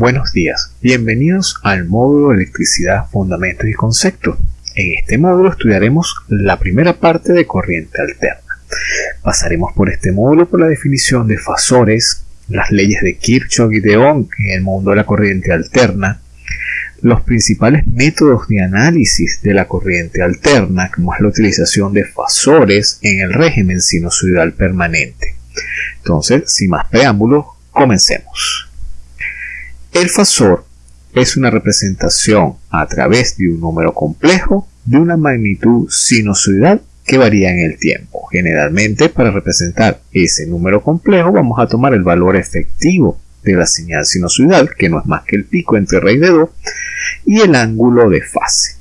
Buenos días, bienvenidos al módulo Electricidad, Fundamentos y Conceptos. En este módulo estudiaremos la primera parte de corriente alterna. Pasaremos por este módulo por la definición de fasores, las leyes de Kirchhoff y de Ohm en el mundo de la corriente alterna, los principales métodos de análisis de la corriente alterna, como es la utilización de fasores en el régimen sinusoidal permanente. Entonces, sin más preámbulos, comencemos. El fasor es una representación a través de un número complejo de una magnitud sinusoidal que varía en el tiempo. Generalmente para representar ese número complejo vamos a tomar el valor efectivo de la señal sinusoidal, que no es más que el pico entre raíz de 2, y el ángulo de fase.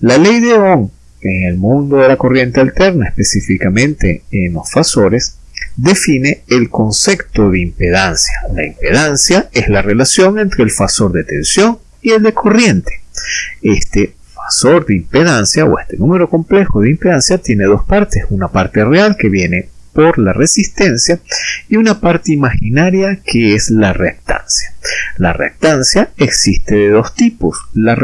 La ley de Ohm en el mundo de la corriente alterna, específicamente en los fasores, define el concepto de impedancia. La impedancia es la relación entre el fasor de tensión y el de corriente. Este fasor de impedancia o este número complejo de impedancia tiene dos partes, una parte real que viene por la resistencia y una parte imaginaria que es la reactancia. La reactancia existe de dos tipos, la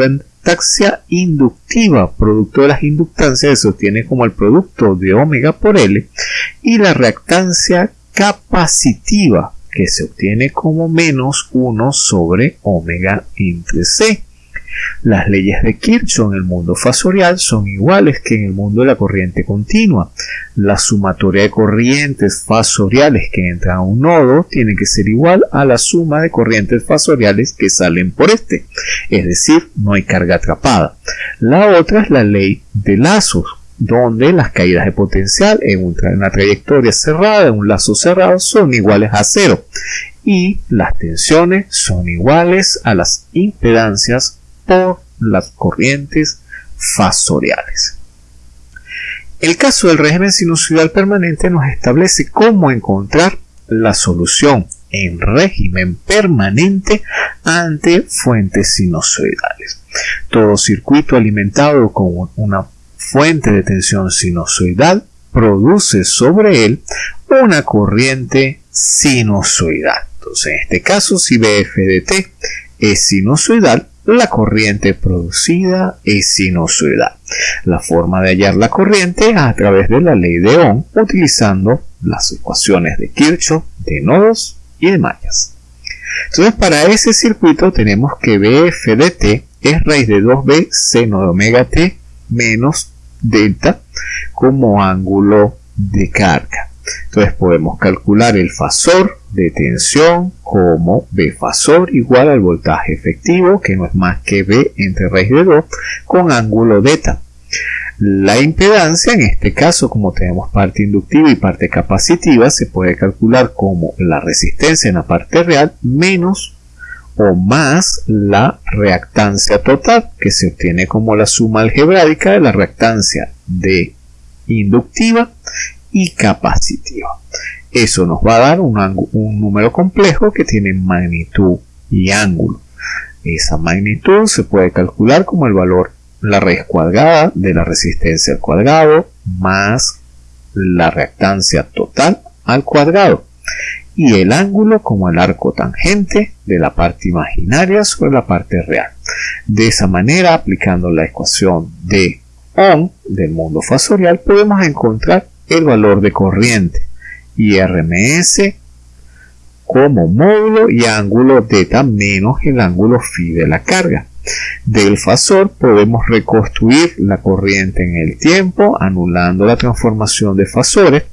reactancia inductiva, producto de las inductancias, se obtiene como el producto de omega por L, y la reactancia capacitiva, que se obtiene como menos 1 sobre omega entre C. Las leyes de Kirchhoff en el mundo fasorial son iguales que en el mundo de la corriente continua. La sumatoria de corrientes fasoriales que entran a un nodo tiene que ser igual a la suma de corrientes fasoriales que salen por este. Es decir, no hay carga atrapada. La otra es la ley de lazos donde las caídas de potencial en una trayectoria cerrada, en un lazo cerrado, son iguales a cero y las tensiones son iguales a las impedancias por las corrientes fasoriales. El caso del régimen sinusoidal permanente nos establece cómo encontrar la solución en régimen permanente ante fuentes sinusoidales. Todo circuito alimentado con una fuente de tensión sinusoidal produce sobre él una corriente sinusoidal. Entonces, en este caso, si BF de T es sinusoidal, la corriente producida es sinusoidal. La forma de hallar la corriente es a través de la ley de Ohm utilizando las ecuaciones de Kirchhoff de nodos y de mallas. Entonces para ese circuito tenemos que BF de t es raíz de 2b seno de omega t menos delta como ángulo de carga. Entonces podemos calcular el fasor de tensión como B fasor igual al voltaje efectivo, que no es más que B entre raíz de 2, con ángulo beta. La impedancia, en este caso, como tenemos parte inductiva y parte capacitiva, se puede calcular como la resistencia en la parte real menos o más la reactancia total, que se obtiene como la suma algebraica de la reactancia de inductiva y capacitiva. Eso nos va a dar un, número complejo que tiene magnitud y ángulo. Esa magnitud se puede calcular como el valor, la raíz cuadrada de la resistencia al cuadrado más la reactancia total al cuadrado y el ángulo como el arco tangente de la parte imaginaria sobre la parte real. De esa manera, aplicando la ecuación de Ohm del mundo fasorial, podemos encontrar el valor de corriente y RMS como módulo y ángulo θ menos el ángulo phi de la carga. Del fasor podemos reconstruir la corriente en el tiempo anulando la transformación de fasores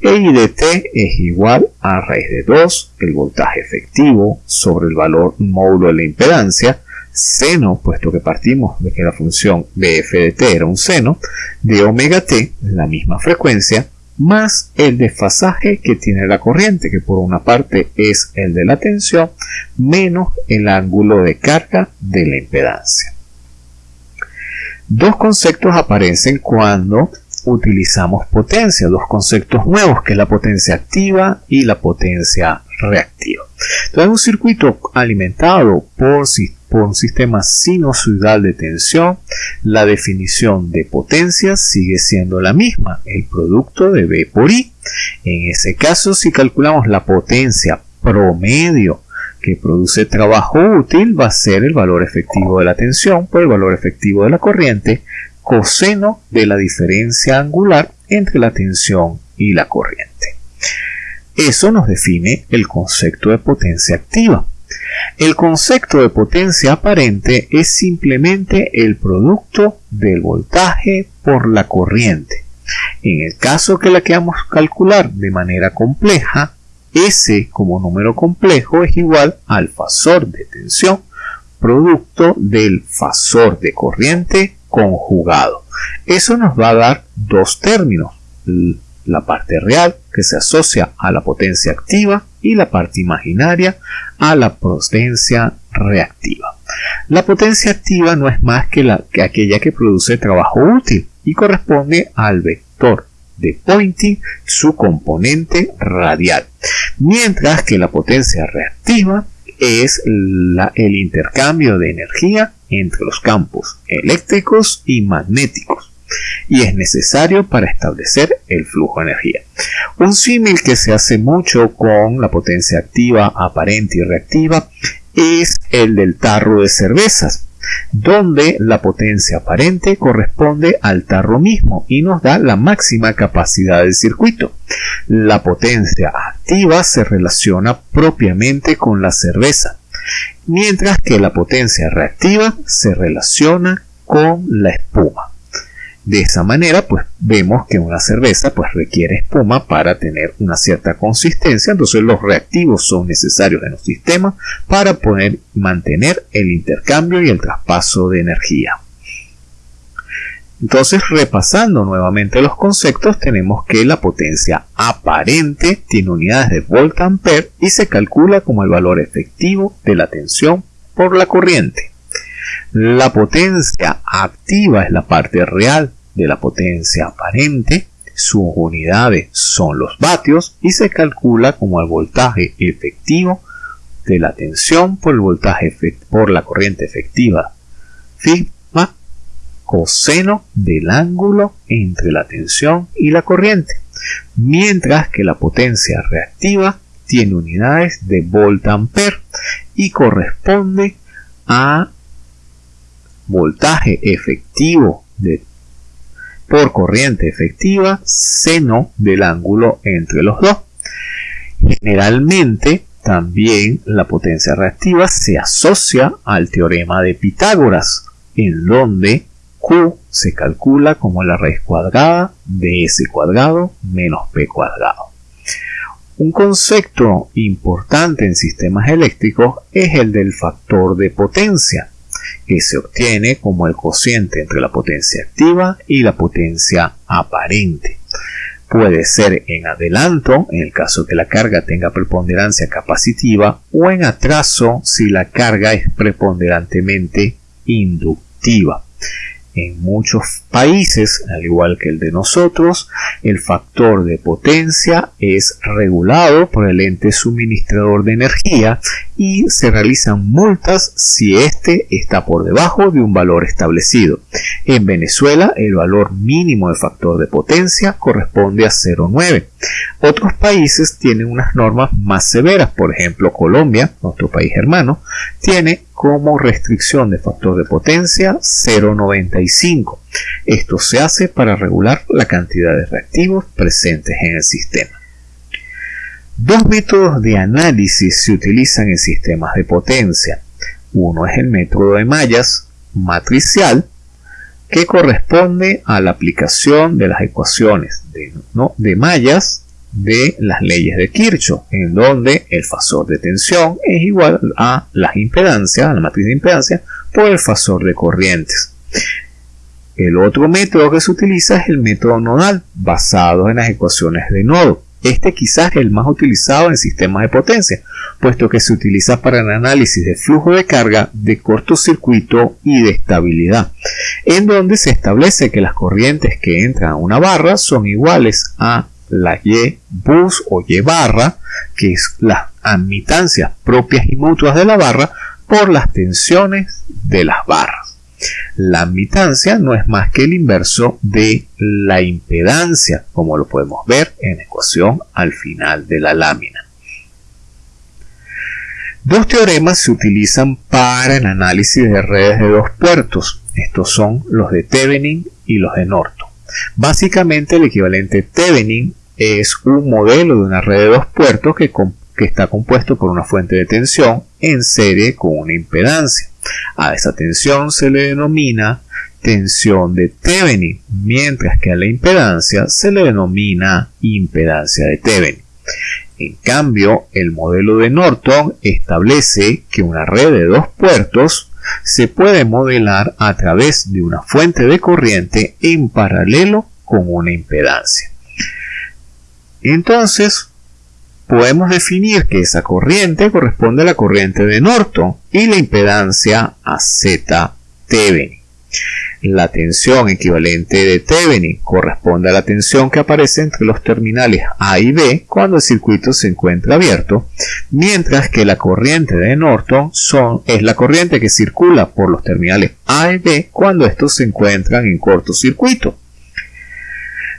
e I de t es igual a raíz de 2 el voltaje efectivo sobre el valor módulo de la impedancia seno, puesto que partimos de que la función bf de t era un seno, de omega t, la misma frecuencia, más el desfasaje que tiene la corriente, que por una parte es el de la tensión, menos el ángulo de carga de la impedancia. Dos conceptos aparecen cuando utilizamos potencia, dos conceptos nuevos, que es la potencia activa y la potencia reactiva. Entonces, un circuito alimentado por, por un sistema sinusoidal de tensión, la definición de potencia sigue siendo la misma, el producto de B por I. En ese caso, si calculamos la potencia promedio que produce trabajo útil va a ser el valor efectivo de la tensión por el valor efectivo de la corriente, coseno de la diferencia angular entre la tensión y la corriente. Eso nos define el concepto de potencia activa. El concepto de potencia aparente es simplemente el producto del voltaje por la corriente. En el caso que la queramos calcular de manera compleja, S como número complejo es igual al fasor de tensión producto del fasor de corriente conjugado. Eso nos va a dar dos términos, la parte real que se asocia a la potencia activa y la parte imaginaria a la potencia reactiva. La potencia activa no es más que, la, que aquella que produce trabajo útil y corresponde al vector de Poynting, su componente radial, mientras que la potencia reactiva es el intercambio de energía entre los campos eléctricos y magnéticos y es necesario para establecer el flujo de energía. Un símil que se hace mucho con la potencia activa, aparente y reactiva es el del tarro de cervezas, donde la potencia aparente corresponde al tarro mismo y nos da la máxima capacidad del circuito. La potencia activa se relaciona propiamente con la cerveza, mientras que la potencia reactiva se relaciona con la espuma. De esa manera, pues vemos que una cerveza pues requiere espuma para tener una cierta consistencia, entonces los reactivos son necesarios en los sistemas para poder mantener el intercambio y el traspaso de energía. Entonces, repasando nuevamente los conceptos, tenemos que la potencia aparente tiene unidades de volt ampere y se calcula como el valor efectivo de la tensión por la corriente. La potencia activa es la parte real de la potencia aparente, sus unidades son los vatios y se calcula como el voltaje efectivo de la tensión por el voltaje por la corriente efectiva sigma coseno del ángulo entre la tensión y la corriente, mientras que la potencia reactiva tiene unidades de volt ampere y corresponde a voltaje efectivo de por corriente efectiva seno del ángulo entre los dos. Generalmente también la potencia reactiva se asocia al teorema de Pitágoras, en donde Q se calcula como la raíz cuadrada de S cuadrado menos P cuadrado. Un concepto importante en sistemas eléctricos es el del factor de potencia que se obtiene como el cociente entre la potencia activa y la potencia aparente. Puede ser en adelanto, en el caso que la carga tenga preponderancia capacitiva, o en atraso si la carga es preponderantemente inductiva. En muchos países, al igual que el de nosotros, el factor de potencia es regulado por el ente suministrador de energía y se realizan multas si éste está por debajo de un valor establecido. En Venezuela, el valor mínimo de factor de potencia corresponde a 0,9. Otros países tienen unas normas más severas, por ejemplo Colombia, nuestro país hermano, tiene como restricción de factor de potencia 0,95. Esto se hace para regular la cantidad de reactivos presentes en el sistema. Dos métodos de análisis se utilizan en sistemas de potencia. Uno es el método de mallas matricial, que corresponde a la aplicación de las ecuaciones de, mallas de las leyes de Kirchhoff, en donde el fasor de tensión es igual a la impedancia, a la matriz de impedancia, por el fasor de corrientes. El otro método que se utiliza es el método nodal, basado en las ecuaciones de nodo. Este quizás es el más utilizado en sistemas de potencia, puesto que se utiliza para el análisis de flujo de carga, de cortocircuito y de estabilidad, en donde se establece que las corrientes que entran a una barra son iguales a la Y bus o Y barra, que es las admitancias propias y mutuas de la barra, por las tensiones de las barras. La admitancia no es más que el inverso de la impedancia, como lo podemos ver en la ecuación al final de la lámina. Dos teoremas se utilizan para el análisis de redes de dos puertos. Estos son los de Thevenin y los de Norton. Básicamente el equivalente Thevenin es un modelo de una red de dos puertos que, que está compuesto por una fuente de tensión en serie con una impedancia. A esa tensión se le denomina tensión de Thevenin, mientras que a la impedancia se le denomina impedancia de Thevenin. En cambio, el modelo de Norton establece que una red de dos puertos se puede modelar a través de una fuente de corriente en paralelo con una impedancia. Entonces, podemos definir que esa corriente corresponde a la corriente de Norton y la impedancia a Z Thevenin. La tensión equivalente de Thevenin corresponde a la tensión que aparece entre los terminales A y B cuando el circuito se encuentra abierto, mientras que la corriente de Norton es la corriente que circula por los terminales A y B cuando estos se encuentran en cortocircuito.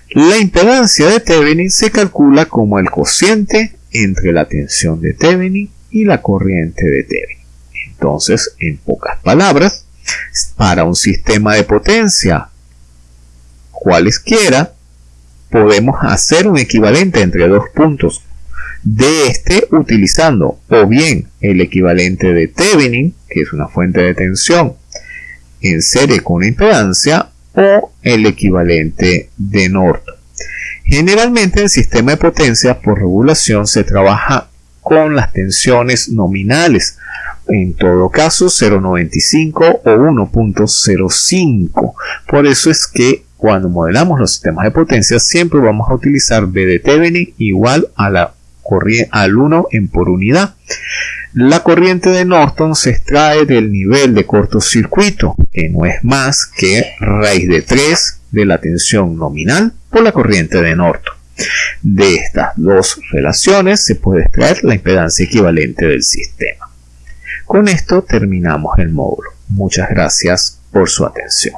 La impedancia de Thevenin se calcula como el cociente entre la tensión de Thevenin y la corriente de Thevenin. Entonces, en pocas palabras, para un sistema de potencia cualesquiera, podemos hacer un equivalente entre dos puntos de este utilizando o bien el equivalente de Thevenin, que es una fuente de tensión en serie con impedancia, o el equivalente de Norton. Generalmente el sistema de potencia por regulación se trabaja con las tensiones nominales, en todo caso 0.95 o 1.05. Por eso es que cuando modelamos los sistemas de potencia siempre vamos a utilizar B igual a la al 1 en por unidad. La corriente de Norton se extrae del nivel de cortocircuito, que no es más que raíz de 3 de la tensión nominal por la corriente de Norton. De estas dos relaciones se puede extraer la impedancia equivalente del sistema. Con esto terminamos el módulo. Muchas gracias por su atención.